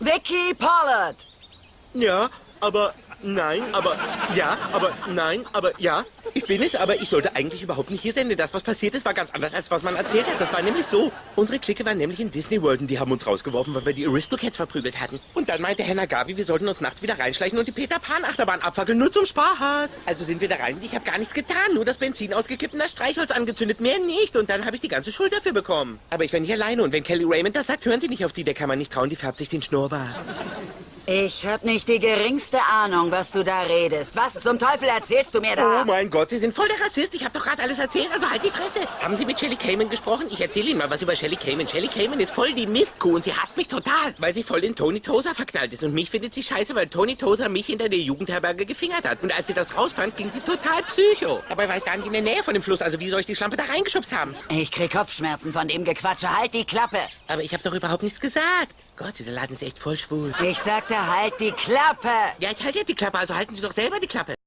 Vicky Pollard! Ja, aber nein, aber ja, aber nein, aber ja. Ich bin es, aber ich sollte eigentlich überhaupt nicht hier sein, denn das, was passiert ist, war ganz anders, als was man erzählt hat. Das war nämlich so. Unsere Clique war nämlich in Disney World und die haben uns rausgeworfen, weil wir die Aristocats verprügelt hatten. Und dann meinte Herr Nagavi, wir sollten uns nachts wieder reinschleichen und die Peter Pan Achterbahn abfackeln, nur zum Spaß. Also sind wir da rein und ich habe gar nichts getan, nur das Benzin ausgekippt und das Streichholz angezündet, mehr nicht. Und dann habe ich die ganze Schuld dafür bekommen. Aber ich war nicht alleine und wenn Kelly Raymond das sagt, hören Sie nicht auf die, der kann man nicht trauen, die färbt sich den Schnurrbart. Ich hab nicht die geringste Ahnung, was du da redest. Was zum Teufel erzählst du mir da? Oh mein Gott, Sie sind voll der Rassist. Ich habe doch gerade alles erzählt, also halt die Fresse. Haben Sie mit Shelly Cayman gesprochen? Ich erzähle Ihnen mal was über Shelly Cayman. Shelly Cayman ist voll die Mistkuh und sie hasst mich total, weil sie voll in Tony Tosa verknallt ist. Und mich findet sie scheiße, weil Tony Tosa mich hinter der Jugendherberge gefingert hat. Und als sie das rausfand, ging sie total psycho. Dabei war ich gar nicht in der Nähe von dem Fluss, also wie soll ich die Schlampe da reingeschubst haben? Ich krieg Kopfschmerzen von dem Gequatsche. Halt die Klappe! Aber ich habe doch überhaupt nichts gesagt. Gott, dieser Laden ist echt voll schwul. Ich sagte, halt die Klappe! Ja, ich halte jetzt die Klappe, also halten Sie doch selber die Klappe.